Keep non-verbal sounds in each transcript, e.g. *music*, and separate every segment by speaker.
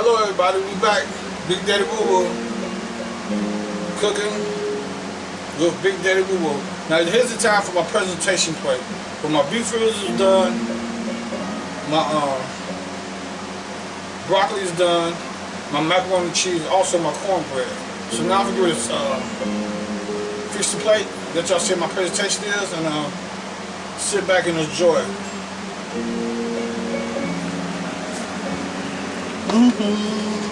Speaker 1: Hello everybody, we back. Big Daddy Woo Woo. Cooking with Big Daddy Woo Woo. Now here's the time for my presentation plate. But my beef ribs is done. My uh, broccoli is done. My macaroni and cheese, also my cornbread. So now I'm gonna uh, fix the plate, let y'all see my presentation is, and uh, sit back and enjoy it. Mm-hmm.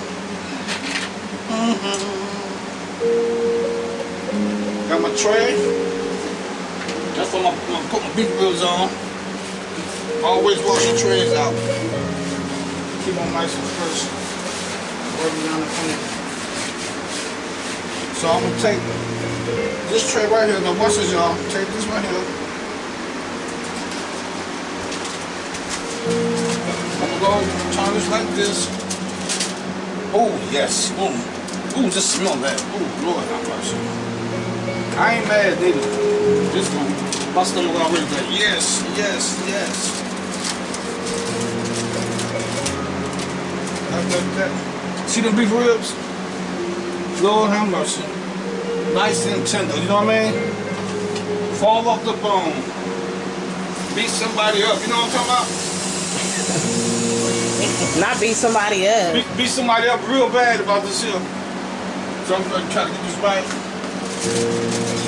Speaker 1: Got my tray. That's what I'm gonna put my beef ribs on. Always wash your trays out. Keep them nice and fresh. So I'm gonna take this tray right here. Watch this, y'all. Take this right here. I'm gonna go turn this like this. Oh yes. Ooh. Ooh, just smell that. Ooh, Lord have mercy. I ain't mad, neither. This one, my stomach already like, yes, yes, yes. See them beef ribs? Lord have mercy. Nice and tender, you know what I mean? Fall off the bone. Beat somebody up, you know what I'm talking about?
Speaker 2: Not beat somebody up.
Speaker 1: Beat, beat somebody up real bad about this here. So I'm gonna try to get this right.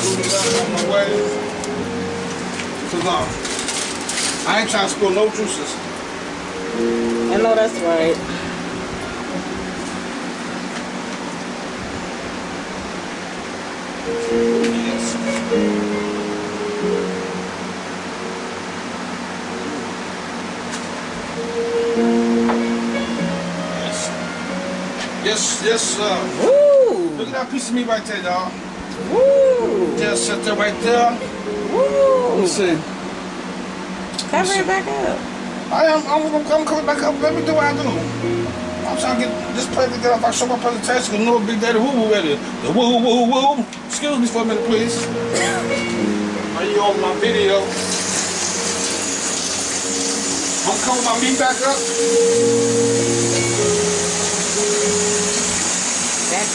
Speaker 1: Move it out on my way. Cause I ain't trying to spill no juices.
Speaker 2: I know that's right.
Speaker 1: Yes. Yes, yes, sir.
Speaker 2: Woo!
Speaker 1: Look at that piece of meat right there, dog.
Speaker 2: Woo!
Speaker 1: Just sit there right there. Let
Speaker 2: Woo!
Speaker 1: me see.
Speaker 2: Cover it back up.
Speaker 1: I am. I'm gonna come coming back up. Let me do what I do. I'm trying to get this plate together. If I show my presentation, you know Big Daddy Woo Woo ready. The woo woo woo. Excuse me for a minute, please. Are you on my video? I'm coming my meat back up.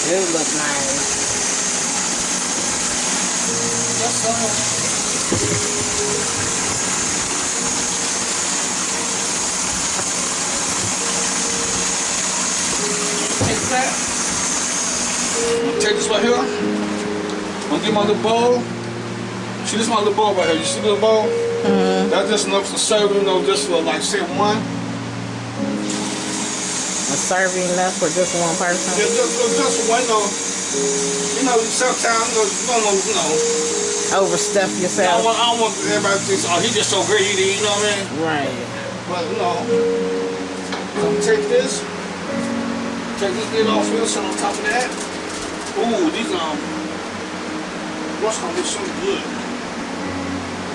Speaker 2: Do look nice.
Speaker 1: Yes, sir. Take. I'm take this right here. I'm gonna get my little bowl. See, this is my little bowl right here. You see the little bowl?
Speaker 2: Mm-hmm.
Speaker 1: That's just enough to serve, you know, just for like, say, one.
Speaker 2: A serving enough for just one person.
Speaker 1: Just, just, just, one, you know. You know, sometimes, you know, you don't know, you know.
Speaker 2: Overstuff
Speaker 1: I don't
Speaker 2: yourself.
Speaker 1: want, I don't want everybody to think, oh, he just so great, you know what I mean?
Speaker 2: Right.
Speaker 1: But, you know, so take this. Take this lid off here, sit on top of that. Ooh, these, um, what's gonna be so good?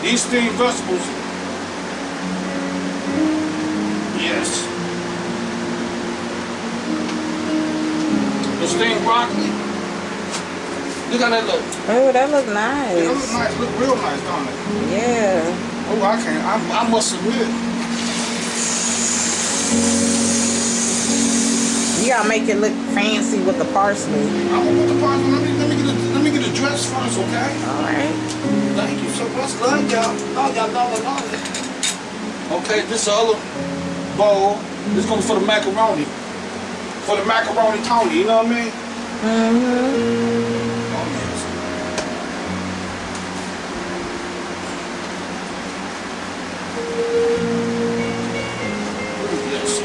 Speaker 1: These steamed vegetables. Yes. Steamed broccoli. Look how that look.
Speaker 2: Oh, that look
Speaker 1: It look
Speaker 2: nice.
Speaker 1: nice, look real nice, don't it?
Speaker 2: Yeah.
Speaker 1: Oh, I can't, I, I must admit.
Speaker 2: You gotta make it look fancy with the parsley.
Speaker 1: I'm gonna put the parsley, let me, let me get the, let me get the dress first, okay?
Speaker 2: Alright.
Speaker 1: Thank you so much. Love y'all. Love y'all, love y'all, love y'all. Okay, this other bowl, this going for the macaroni. For the macaroni Tony, you know what I mean?
Speaker 2: Mm-hmm.
Speaker 1: Oh, yes. Ooh, yes.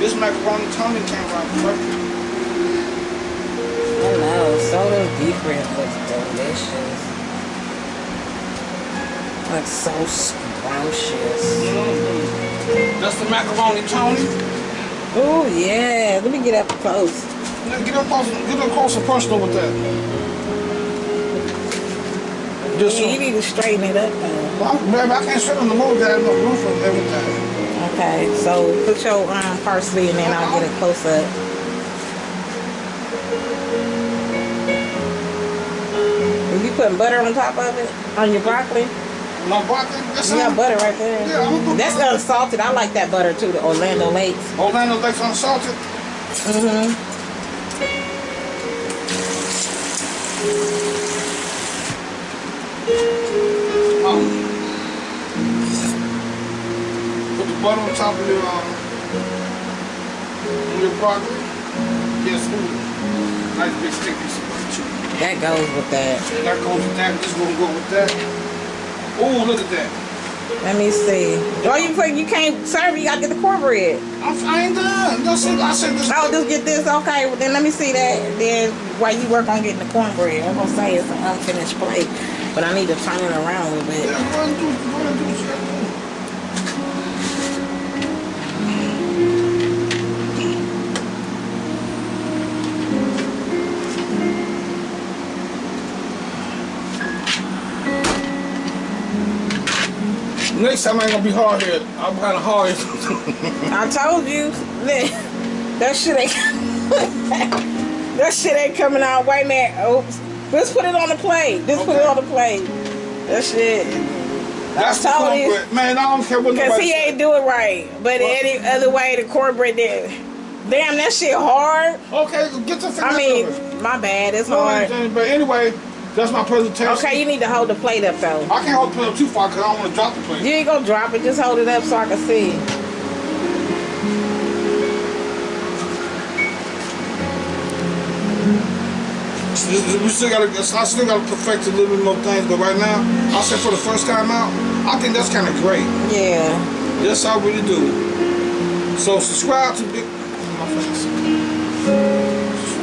Speaker 1: This macaroni Tony came out perfect.
Speaker 2: I know. So those beef ribs look delicious. Looks so scrumptious.
Speaker 1: Mm-hmm. That's the macaroni Tony.
Speaker 2: Oh yeah. Let me get up close.
Speaker 1: Now Get up close, get up close and personal with that. Just
Speaker 2: You need to straighten it up though.
Speaker 1: Well, baby, I can't sit on the motor that no roof and everything.
Speaker 2: Okay, so put your um, parsley and then I'll get it close up. Are you putting butter on top of it? On your broccoli?
Speaker 1: My broccoli, that's
Speaker 2: You got butter right there.
Speaker 1: Yeah, gonna put
Speaker 2: That's unsalted. I like that butter too, the Orlando Lakes.
Speaker 1: Orlando Lakes unsalted.
Speaker 2: Mm-hmm.
Speaker 1: Um, put the butter on top of your um, your broccoli. Yes, ooh, nice big stick piece of butter too.
Speaker 2: That goes with that.
Speaker 1: That goes with that. This gonna go with that. Oh, look at that.
Speaker 2: Let me see. Oh, you put you can't serve. You gotta get the cornbread.
Speaker 1: I'm, I ain't done. That's it. I said this.
Speaker 2: Oh, just get this. Okay, well then let me see that. Then while you work on getting the cornbread, I'm gonna say it's an unfinished plate, but I need to turn it around a little bit.
Speaker 1: Yeah, go ahead and do Next time I ain't gonna be hard headed. I'm kind of hard headed.
Speaker 2: I told you that that shit ain't *laughs* that shit ain't coming out. Wait man. Oops. Just put it on the plate. Just put it on the plate. That shit.
Speaker 1: That's the
Speaker 2: told you.
Speaker 1: Man, I don't care what
Speaker 2: Cause he ain't do it right. But
Speaker 1: What?
Speaker 2: any other way, the cornbread did. Damn, that shit hard.
Speaker 1: Okay, get your
Speaker 2: I mean,
Speaker 1: over.
Speaker 2: my bad. It's
Speaker 1: No,
Speaker 2: hard.
Speaker 1: but anyway, that's my presentation.
Speaker 2: Okay, you need to hold the plate up though.
Speaker 1: I can't hold the plate up too far because I don't want to drop the plate.
Speaker 2: You ain't gonna drop it. Just hold it up so I can see.
Speaker 1: We still gotta, I still gotta perfect a little bit more things, but right now, I said for the first time out, I think that's kind of great.
Speaker 2: Yeah.
Speaker 1: That's how I really do. So subscribe to Big.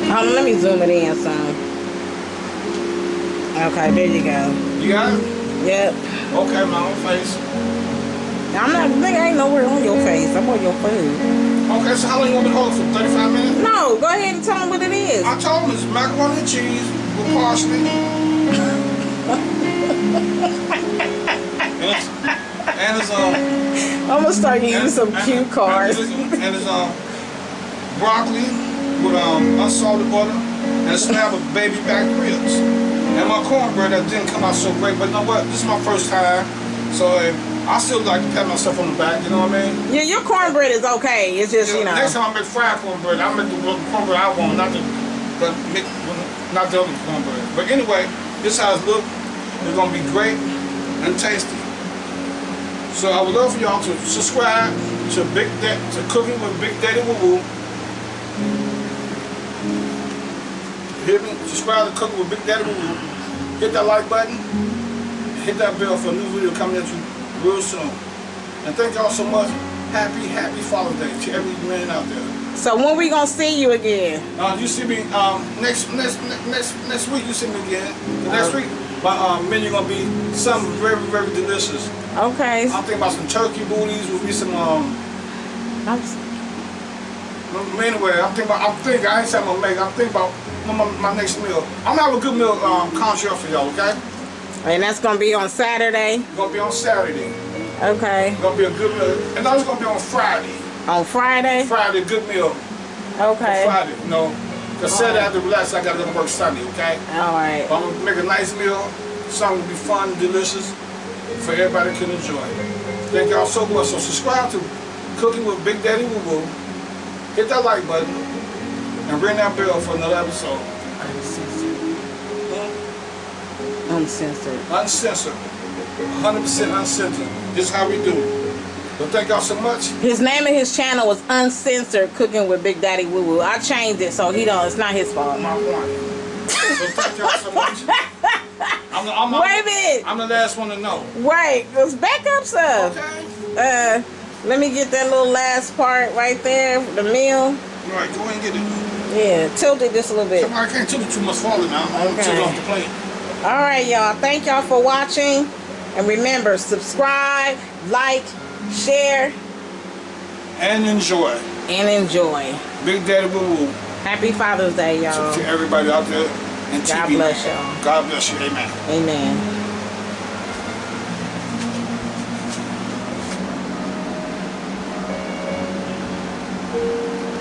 Speaker 2: Hold on, let me zoom it in some. Okay, there you go.
Speaker 1: You got it?
Speaker 2: Yep.
Speaker 1: Okay, my own face.
Speaker 2: I'm not, nigga, I ain't nowhere on your face. I'm on your food.
Speaker 1: Okay, so how long you want me to hold it for? 35 minutes?
Speaker 2: No, go ahead and tell them what it is.
Speaker 1: I told them it's macaroni and cheese with parsley. and it's, and it's um.
Speaker 2: I'm gonna start using
Speaker 1: and-
Speaker 2: some
Speaker 1: and-
Speaker 2: cue cards.
Speaker 1: And, and it's um broccoli with um unsalted butter and a slab of baby back ribs. And my cornbread that didn't come out so great, but you know what? This is my first time, so uh, I still like to pat myself on the back. You know what I mean?
Speaker 2: Yeah, your cornbread is okay. It's just, you know.
Speaker 1: Next time I make fried cornbread, I make the cornbread I want, not the, the make, not the other cornbread. But anyway, this how it look. It's gonna be great and tasty. So I would love for y'all to subscribe to Big Daddy, to Cooking with Big Daddy Woo Woo. Hit me, subscribe to Cooking with Big Daddy. Hit that like button. Hit that bell for a new video coming at you real soon. And thank y'all so much. Happy, happy Father's Day to every man out there.
Speaker 2: So when we gonna see you again?
Speaker 1: Uh, you see me um, next next next next week. You see me again. The next week, my um, menu gonna be something very very delicious.
Speaker 2: Okay.
Speaker 1: I'm thinking about some turkey booties with me some um. Anyway, I'm thinking about. I'm thinking. I ain't saying I'm gonna make. I'm thinking about my, my, next meal. I'm gonna have a good meal um, contract for y'all. Okay?
Speaker 2: and that's gonna be on Saturday.
Speaker 1: It's gonna be on Saturday.
Speaker 2: Okay.
Speaker 1: It's gonna be a good meal, and then it's gonna be on Friday.
Speaker 2: On Friday.
Speaker 1: Friday, good meal.
Speaker 2: Okay.
Speaker 1: On Friday, you know. Cause Saturday have relax. I gotta go to work Sunday. Okay?
Speaker 2: All right.
Speaker 1: I'm gonna make a nice meal, something to be fun delicious for everybody can enjoy. Thank y'all so much. So subscribe to Cooking with Big Daddy Woo Woo. Hit that like button and ring that bell for another episode.
Speaker 2: Uncensored.
Speaker 1: Uncensored. Uncensored. 100% uncensored. This is how we do it. So thank y'all so much.
Speaker 2: His name and his channel was Uncensored Cooking with Big Daddy Woo Woo. I changed it so he don't. It's not his fault.
Speaker 1: My point. So thank y'all so much. I'm the, I'm, I'm, *laughs*
Speaker 2: Wait a minute.
Speaker 1: I'm the last one to know.
Speaker 2: Wait, let's back up stuff.
Speaker 1: Okay?
Speaker 2: Uh, let me get that little last part right there, the meal.
Speaker 1: All right, go ahead and get it.
Speaker 2: Yeah, tilt it just a little bit.
Speaker 1: I can't tilt it too much farther now. I'm
Speaker 2: Okay.
Speaker 1: tilt it off the plate.
Speaker 2: All right, y'all. Thank y'all for watching. And remember, subscribe, like, share,
Speaker 1: And enjoy.
Speaker 2: and enjoy.
Speaker 1: Big Daddy Woo Woo.
Speaker 2: Happy Father's Day, y'all.
Speaker 1: To everybody out there. And
Speaker 2: God
Speaker 1: TV.
Speaker 2: bless y'all.
Speaker 1: God bless you. Amen.
Speaker 2: Amen.